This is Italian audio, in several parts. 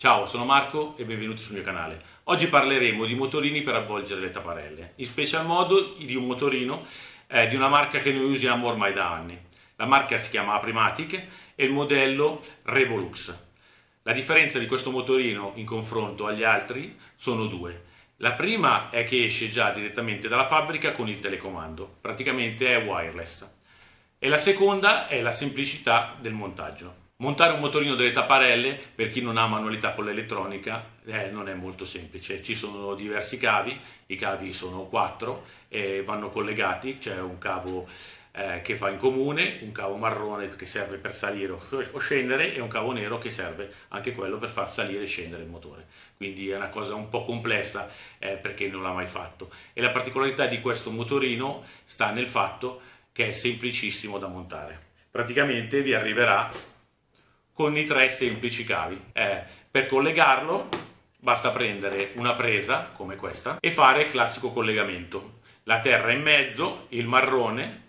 Ciao, sono Marco e benvenuti sul mio canale. Oggi parleremo di motorini per avvolgere le tapparelle, in special modo di un motorino eh, di una marca che noi usiamo ormai da anni. La marca si chiama Aprimatic e il modello Revolux. La differenza di questo motorino in confronto agli altri sono due. La prima è che esce già direttamente dalla fabbrica con il telecomando, praticamente è wireless. E la seconda è la semplicità del montaggio. Montare un motorino delle tapparelle, per chi non ha manualità con l'elettronica, eh, non è molto semplice. Ci sono diversi cavi, i cavi sono quattro e vanno collegati, c'è un cavo eh, che fa in comune, un cavo marrone che serve per salire o scendere e un cavo nero che serve anche quello per far salire e scendere il motore. Quindi è una cosa un po' complessa eh, perché non l'ha mai fatto. E la particolarità di questo motorino sta nel fatto che è semplicissimo da montare. Praticamente vi arriverà con i tre semplici cavi. Eh, per collegarlo basta prendere una presa come questa e fare il classico collegamento. La terra in mezzo, il marrone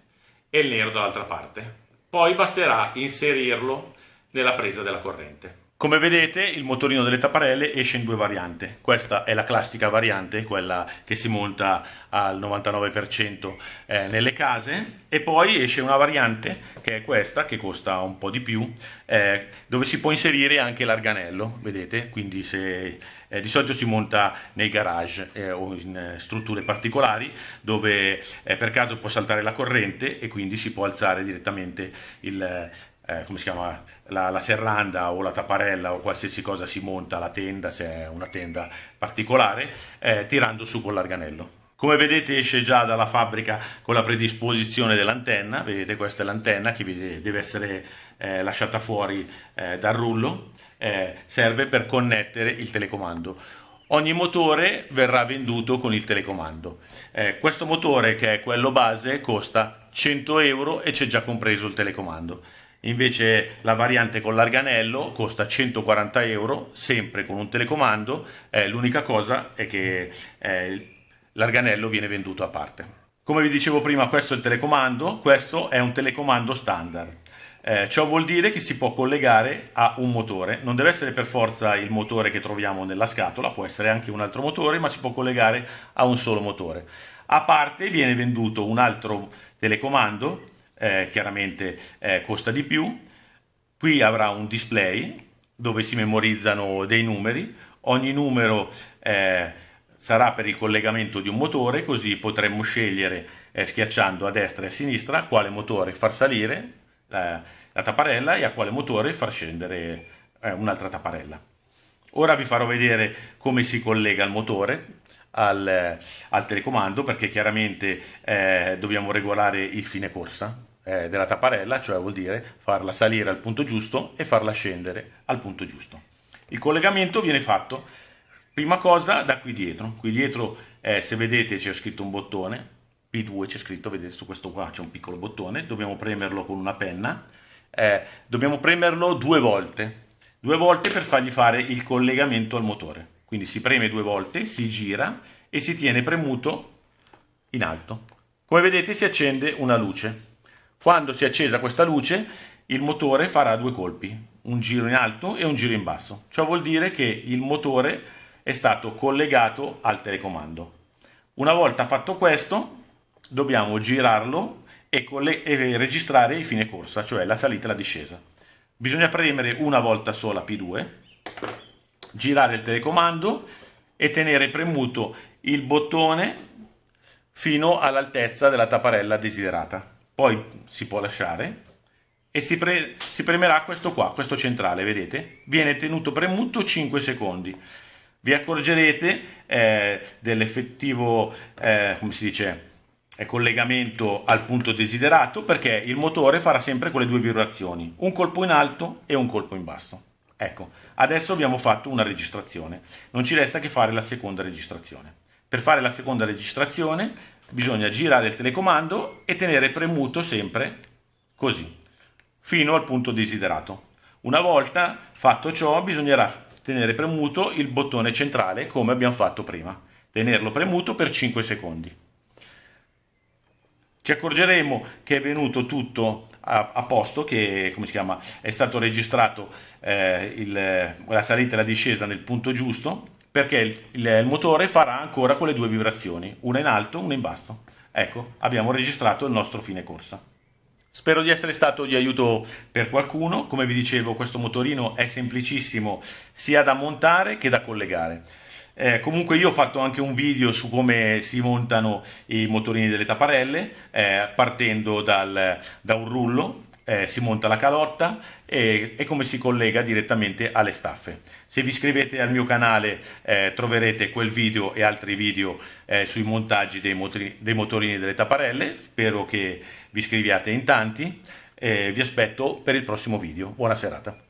e il nero dall'altra parte. Poi basterà inserirlo nella presa della corrente. Come vedete il motorino delle tapparelle esce in due varianti, questa è la classica variante, quella che si monta al 99% eh, nelle case. E poi esce una variante che è questa che costa un po' di più eh, dove si può inserire anche l'arganello, vedete, quindi se, eh, di solito si monta nei garage eh, o in strutture particolari dove per caso può saltare la corrente e quindi si può alzare direttamente il eh, come si chiama, la, la, serranda o la tapparella o qualsiasi cosa si monta, la tenda, se è una tenda particolare, eh, tirando su con l'arganello. Come vedete esce già dalla fabbrica con la predisposizione dell'antenna, vedete questa è l'antenna che deve essere eh, lasciata fuori eh, dal rullo, eh, serve per connettere il telecomando. Ogni motore verrà venduto con il telecomando. Eh, questo motore che è quello base costa 100 euro e c'è già compreso il telecomando. Invece la variante con l'arganello costa 140 euro, sempre con un telecomando, eh, l'unica cosa è che eh, l'arganello viene venduto a parte. Come vi dicevo prima questo è il telecomando, questo è un telecomando standard. Eh, ciò vuol dire che si può collegare a un motore, non deve essere per forza il motore che troviamo nella scatola, può essere anche un altro motore, ma si può collegare a un solo motore. A parte viene venduto un altro telecomando eh, chiaramente eh, costa di più. Qui avrà un display dove si memorizzano dei numeri, ogni numero eh, sarà per il collegamento di un motore, così potremmo scegliere eh, schiacciando a destra e a sinistra quale motore far salire la, la tapparella e a quale motore far scendere eh, un'altra tapparella. Ora vi farò vedere come si collega il motore al, al telecomando perché chiaramente eh, dobbiamo regolare il fine corsa eh, della tapparella, cioè vuol dire farla salire al punto giusto e farla scendere al punto giusto. Il collegamento viene fatto, prima cosa, da qui dietro. Qui dietro, eh, se vedete, c'è scritto un bottone, P2 c'è scritto, vedete su questo qua c'è un piccolo bottone, dobbiamo premerlo con una penna, eh, dobbiamo premerlo due volte, due volte per fargli fare il collegamento al motore. Quindi si preme due volte, si gira e si tiene premuto in alto. Come vedete si accende una luce. Quando si è accesa questa luce, il motore farà due colpi, un giro in alto e un giro in basso. Ciò vuol dire che il motore è stato collegato al telecomando. Una volta fatto questo, dobbiamo girarlo e, e registrare il fine corsa, cioè la salita e la discesa. Bisogna premere una volta sola P2, girare il telecomando e tenere premuto il bottone fino all'altezza della tapparella desiderata poi si può lasciare e si, pre si premerà questo qua, questo centrale, vedete? Viene tenuto premuto 5 secondi. Vi accorgerete eh, dell'effettivo, eh, come si dice, eh, collegamento al punto desiderato perché il motore farà sempre quelle due vibrazioni, un colpo in alto e un colpo in basso. Ecco, adesso abbiamo fatto una registrazione, non ci resta che fare la seconda registrazione. Per fare la seconda registrazione bisogna girare il telecomando e tenere premuto sempre così, fino al punto desiderato. Una volta fatto ciò bisognerà tenere premuto il bottone centrale come abbiamo fatto prima, tenerlo premuto per 5 secondi. ci accorgeremo che è venuto tutto a, a posto, che chiama, è stato registrato eh, il, la salita e la discesa nel punto giusto, perché il, il, motore farà ancora quelle due vibrazioni, una in alto, una in basso. Ecco, abbiamo registrato il nostro fine corsa. Spero di essere stato di aiuto per qualcuno, come vi dicevo questo motorino è semplicissimo sia da montare che da collegare. Eh, comunque io ho fatto anche un video su come si montano i motorini delle tapparelle, eh, partendo dal, da un rullo, eh, si monta la calotta e, e, come si collega direttamente alle staffe. Se vi iscrivete al mio canale eh, troverete quel video e altri video eh, sui montaggi dei, motori, dei, motorini delle tapparelle, spero che vi iscriviate in tanti, vi aspetto per il prossimo video. Buona serata.